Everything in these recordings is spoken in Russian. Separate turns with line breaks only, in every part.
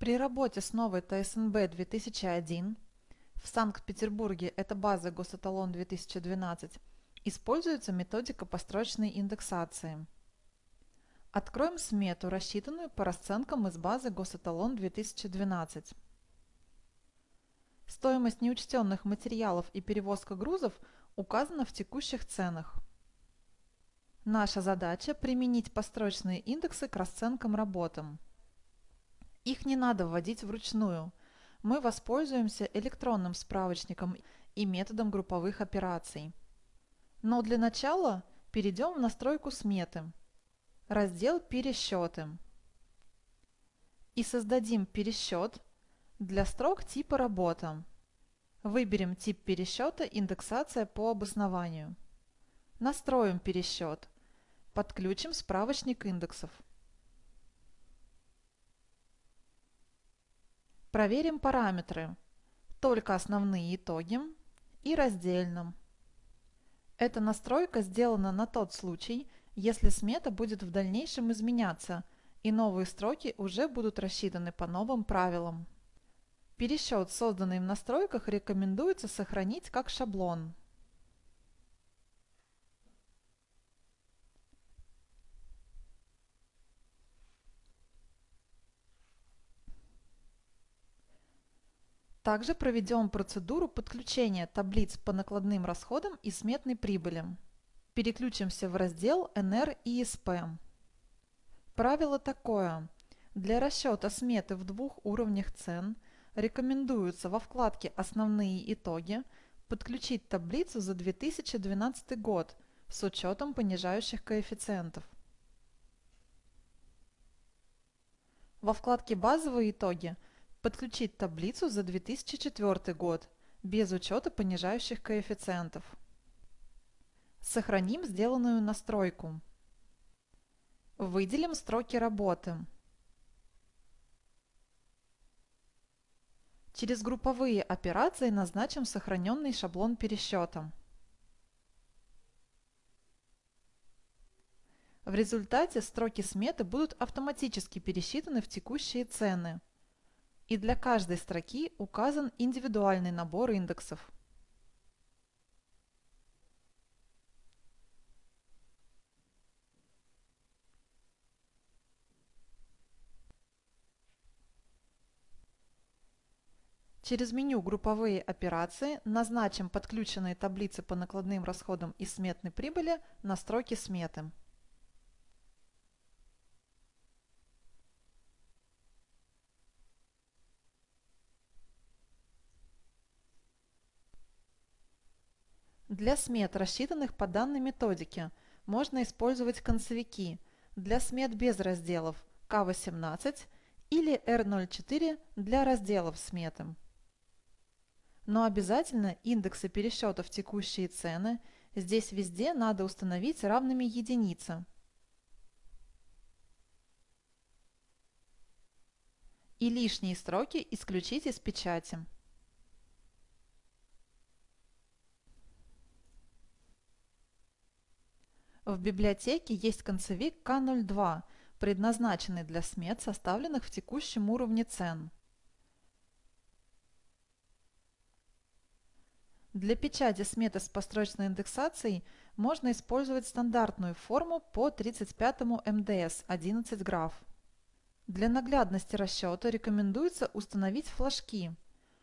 При работе с новой ТСНБ 2001 в Санкт-Петербурге это база Госэталон 2012 используется методика построчной индексации. Откроем смету, рассчитанную по расценкам из базы Госэталон 2012. Стоимость неучтенных материалов и перевозка грузов указана в текущих ценах. Наша задача – применить построчные индексы к расценкам работам. Их не надо вводить вручную. Мы воспользуемся электронным справочником и методом групповых операций. Но для начала перейдем в настройку сметы, раздел «Пересчеты» и создадим пересчет для строк типа «Работа». Выберем тип пересчета «Индексация по обоснованию». Настроим пересчет. Подключим справочник индексов. Проверим параметры. Только основные итоги и раздельном. Эта настройка сделана на тот случай, если смета будет в дальнейшем изменяться, и новые строки уже будут рассчитаны по новым правилам. Пересчет, созданный в настройках, рекомендуется сохранить как шаблон. Также проведем процедуру подключения таблиц по накладным расходам и сметной прибыли. Переключимся в раздел НР и СП. Правило такое. Для расчета сметы в двух уровнях цен рекомендуется во вкладке «Основные итоги» подключить таблицу за 2012 год с учетом понижающих коэффициентов. Во вкладке «Базовые итоги» Подключить таблицу за 2004 год, без учета понижающих коэффициентов. Сохраним сделанную настройку. Выделим строки работы. Через групповые операции назначим сохраненный шаблон пересчета. В результате строки сметы будут автоматически пересчитаны в текущие цены и для каждой строки указан индивидуальный набор индексов. Через меню «Групповые операции» назначим подключенные таблицы по накладным расходам и сметной прибыли на строки сметы. Для смет, рассчитанных по данной методике, можно использовать концевики для смет без разделов К18 или R04 для разделов сметы. Но обязательно индексы пересчетов текущие цены здесь везде надо установить равными единице. И лишние строки исключить из печати. В библиотеке есть концевик К02, предназначенный для смет, составленных в текущем уровне цен. Для печати сметы с построчной индексацией можно использовать стандартную форму по 35 МДС 11 граф. Для наглядности расчета рекомендуется установить флажки,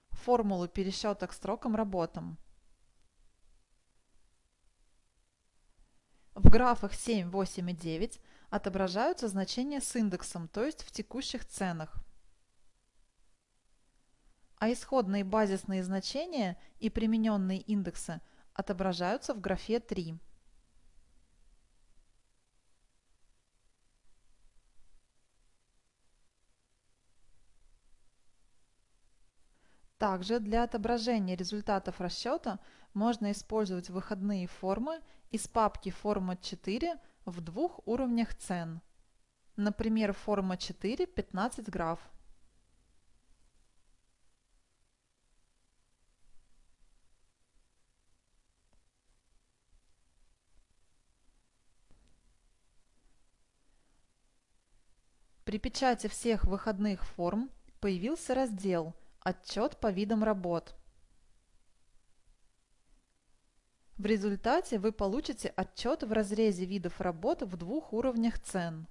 формулу пересчета к строкам работам. В графах 7, 8 и 9 отображаются значения с индексом, то есть в текущих ценах. А исходные базисные значения и примененные индексы отображаются в графе 3. Также для отображения результатов расчета можно использовать выходные формы из папки форма 4 в двух уровнях цен. Например, форма 4 15 граф. При печати всех выходных форм появился раздел «Отчет по видам работ». В результате вы получите отчет в разрезе видов работ в двух уровнях цен.